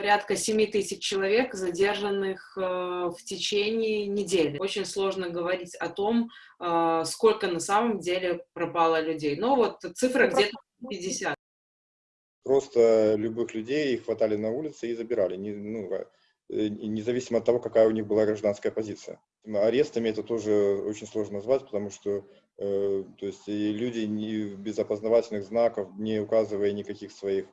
Порядка 7 тысяч человек, задержанных э, в течение недели. Очень сложно говорить о том, э, сколько на самом деле пропало людей. Но вот цифра ну, где-то 50. Просто любых людей хватали на улице и забирали, не, ну, э, независимо от того, какая у них была гражданская позиция. Арестами это тоже очень сложно назвать, потому что то есть, люди не, без опознавательных знаков, не указывая никаких своих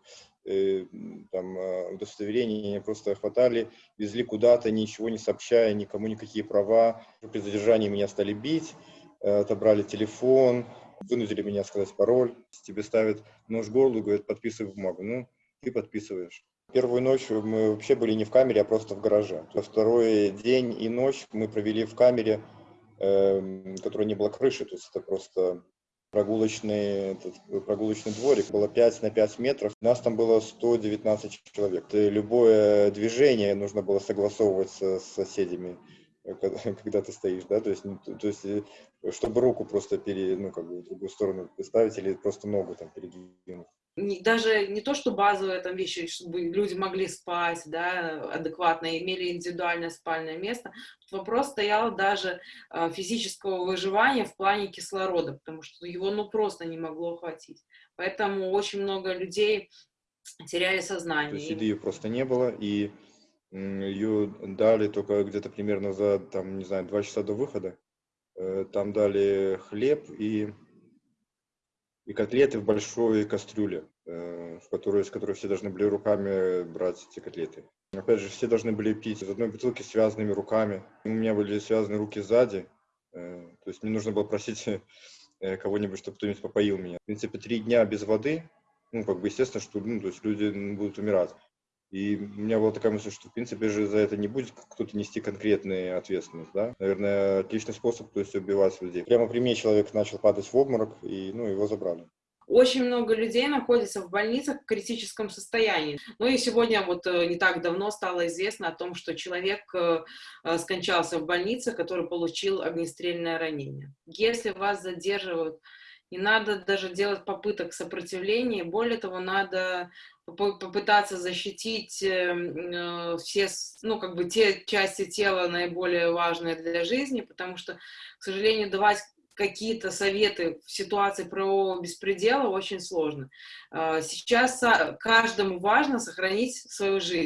Э, там, э, удостоверения, просто хватали, везли куда-то, ничего не сообщая, никому никакие права. При задержании меня стали бить, э, отобрали телефон, вынудили меня сказать пароль. Тебе ставят нож в горло, говорят, подписывай бумагу. Ну, ты подписываешь. Первую ночь мы вообще были не в камере, а просто в гараже. Второй день и ночь мы провели в камере, э, которой не было крыши, то есть это просто прогулочный, этот, прогулочный дворик, было 5 на 5 метров, нас там было 119 человек. И любое движение нужно было согласовывать с соседями, э, когда, когда ты стоишь, да, то есть, ну, то есть, э, чтобы руку просто пере, ну, как бы в другую сторону поставить или просто ногу там передвинуть даже не то, что базовые там вещи, чтобы люди могли спать, да, адекватно, имели индивидуальное спальное место. Вопрос стоял даже э, физического выживания в плане кислорода, потому что его, ну, просто не могло хватить. Поэтому очень много людей теряли сознание. То есть еды просто не было, и ее дали только где-то примерно за, там, не знаю, два часа до выхода. Э, там дали хлеб и и котлеты в большой кастрюле, э, в которую, с которой все должны были руками брать эти котлеты. Опять же, все должны были пить из одной бутылки связанными руками. У меня были связаны руки сзади, э, то есть мне нужно было просить э, кого-нибудь, чтобы кто-нибудь попоил меня. В принципе, три дня без воды, ну, как бы, естественно, что ну, то есть люди будут умирать. И у меня была такая мысль, что, в принципе, же за это не будет кто-то нести конкретную ответственность, да. Наверное, отличный способ, то есть убивать людей. Прямо при мне человек начал падать в обморок, и, ну, его забрали. Очень много людей находится в больницах в критическом состоянии. Ну и сегодня вот э, не так давно стало известно о том, что человек э, э, скончался в больнице, который получил огнестрельное ранение. Если вас задерживают не надо даже делать попыток сопротивления, более того, надо попытаться защитить эм, э, все, ну, как бы те части тела наиболее важные для жизни, потому что, к сожалению, давать какие-то советы в ситуации правового беспредела очень сложно. Э, сейчас каждому важно сохранить свою жизнь.